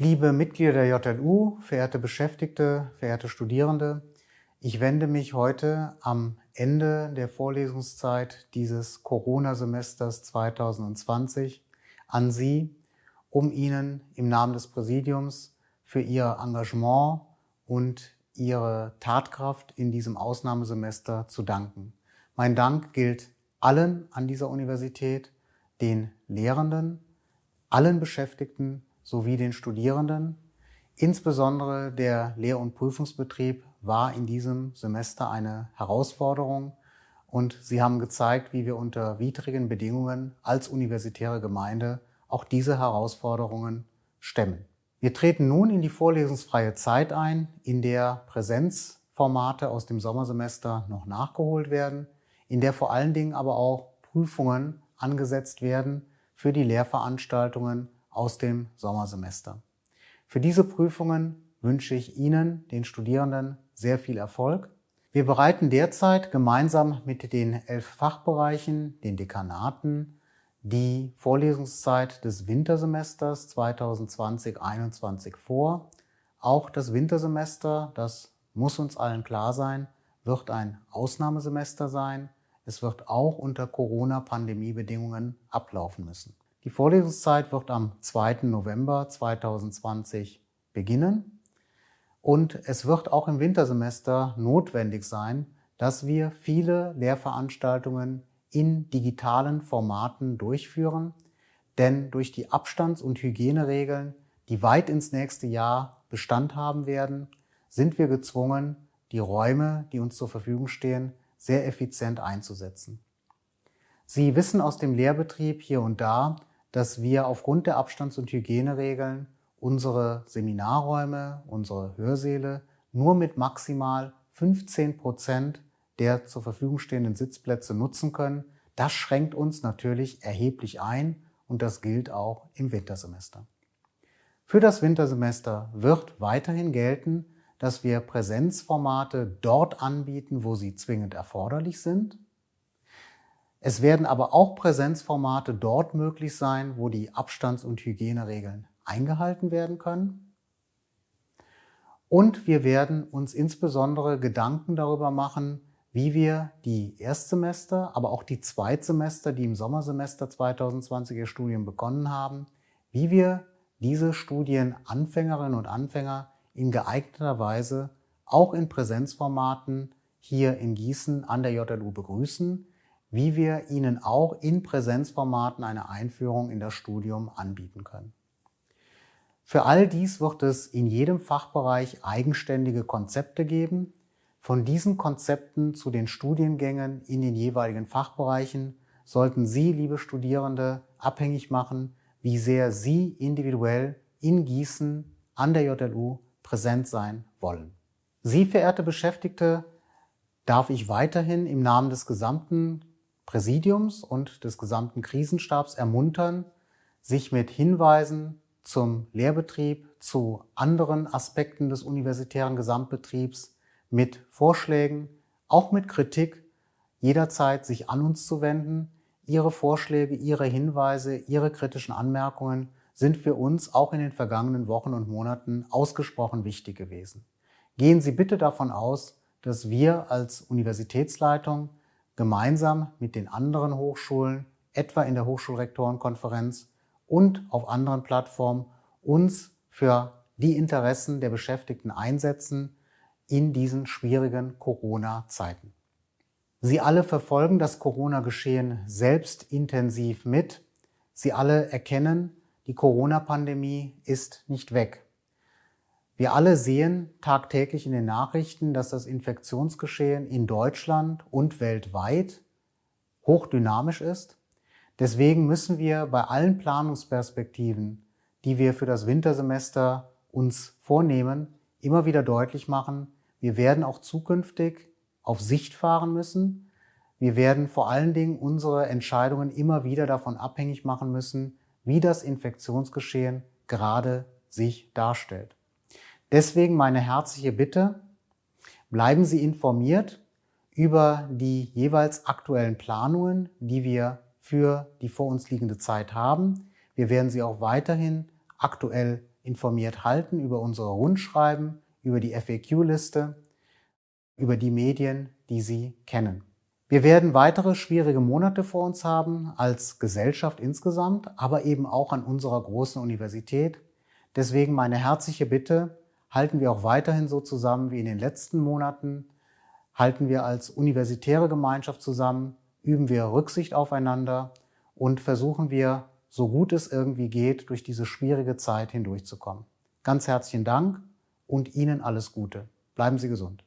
Liebe Mitglieder der JLU, verehrte Beschäftigte, verehrte Studierende, ich wende mich heute am Ende der Vorlesungszeit dieses Corona-Semesters 2020 an Sie, um Ihnen im Namen des Präsidiums für Ihr Engagement und Ihre Tatkraft in diesem Ausnahmesemester zu danken. Mein Dank gilt allen an dieser Universität, den Lehrenden, allen Beschäftigten sowie den Studierenden. Insbesondere der Lehr- und Prüfungsbetrieb war in diesem Semester eine Herausforderung und sie haben gezeigt, wie wir unter widrigen Bedingungen als universitäre Gemeinde auch diese Herausforderungen stemmen. Wir treten nun in die vorlesungsfreie Zeit ein, in der Präsenzformate aus dem Sommersemester noch nachgeholt werden, in der vor allen Dingen aber auch Prüfungen angesetzt werden für die Lehrveranstaltungen aus dem Sommersemester. Für diese Prüfungen wünsche ich Ihnen, den Studierenden, sehr viel Erfolg. Wir bereiten derzeit gemeinsam mit den elf Fachbereichen, den Dekanaten, die Vorlesungszeit des Wintersemesters 2020-21 vor. Auch das Wintersemester, das muss uns allen klar sein, wird ein Ausnahmesemester sein. Es wird auch unter Corona-Pandemie-Bedingungen ablaufen müssen. Die Vorlesungszeit wird am 2. November 2020 beginnen und es wird auch im Wintersemester notwendig sein, dass wir viele Lehrveranstaltungen in digitalen Formaten durchführen, denn durch die Abstands- und Hygieneregeln, die weit ins nächste Jahr Bestand haben werden, sind wir gezwungen, die Räume, die uns zur Verfügung stehen, sehr effizient einzusetzen. Sie wissen aus dem Lehrbetrieb hier und da, dass wir aufgrund der Abstands- und Hygieneregeln unsere Seminarräume, unsere Hörsäle nur mit maximal 15 Prozent der zur Verfügung stehenden Sitzplätze nutzen können. Das schränkt uns natürlich erheblich ein und das gilt auch im Wintersemester. Für das Wintersemester wird weiterhin gelten, dass wir Präsenzformate dort anbieten, wo sie zwingend erforderlich sind es werden aber auch Präsenzformate dort möglich sein, wo die Abstands- und Hygieneregeln eingehalten werden können. Und wir werden uns insbesondere Gedanken darüber machen, wie wir die Erstsemester, aber auch die Zweitsemester, die im Sommersemester 2020 ihr Studium begonnen haben, wie wir diese Studienanfängerinnen und Anfänger in geeigneter Weise auch in Präsenzformaten hier in Gießen an der JLU begrüßen, wie wir Ihnen auch in Präsenzformaten eine Einführung in das Studium anbieten können. Für all dies wird es in jedem Fachbereich eigenständige Konzepte geben. Von diesen Konzepten zu den Studiengängen in den jeweiligen Fachbereichen sollten Sie, liebe Studierende, abhängig machen, wie sehr Sie individuell in Gießen an der JLU präsent sein wollen. Sie, verehrte Beschäftigte, darf ich weiterhin im Namen des gesamten Präsidiums und des gesamten Krisenstabs ermuntern, sich mit Hinweisen zum Lehrbetrieb, zu anderen Aspekten des universitären Gesamtbetriebs, mit Vorschlägen, auch mit Kritik jederzeit sich an uns zu wenden. Ihre Vorschläge, Ihre Hinweise, Ihre kritischen Anmerkungen sind für uns auch in den vergangenen Wochen und Monaten ausgesprochen wichtig gewesen. Gehen Sie bitte davon aus, dass wir als Universitätsleitung gemeinsam mit den anderen Hochschulen, etwa in der Hochschulrektorenkonferenz und auf anderen Plattformen, uns für die Interessen der Beschäftigten einsetzen in diesen schwierigen Corona-Zeiten. Sie alle verfolgen das Corona-Geschehen selbst intensiv mit. Sie alle erkennen, die Corona-Pandemie ist nicht weg. Wir alle sehen tagtäglich in den Nachrichten, dass das Infektionsgeschehen in Deutschland und weltweit hochdynamisch ist. Deswegen müssen wir bei allen Planungsperspektiven, die wir für das Wintersemester uns vornehmen, immer wieder deutlich machen, wir werden auch zukünftig auf Sicht fahren müssen. Wir werden vor allen Dingen unsere Entscheidungen immer wieder davon abhängig machen müssen, wie das Infektionsgeschehen gerade sich darstellt. Deswegen meine herzliche Bitte, bleiben Sie informiert über die jeweils aktuellen Planungen, die wir für die vor uns liegende Zeit haben. Wir werden Sie auch weiterhin aktuell informiert halten über unsere Rundschreiben, über die FAQ-Liste, über die Medien, die Sie kennen. Wir werden weitere schwierige Monate vor uns haben als Gesellschaft insgesamt, aber eben auch an unserer großen Universität. Deswegen meine herzliche Bitte, halten wir auch weiterhin so zusammen wie in den letzten Monaten, halten wir als universitäre Gemeinschaft zusammen, üben wir Rücksicht aufeinander und versuchen wir, so gut es irgendwie geht, durch diese schwierige Zeit hindurchzukommen. Ganz herzlichen Dank und Ihnen alles Gute. Bleiben Sie gesund.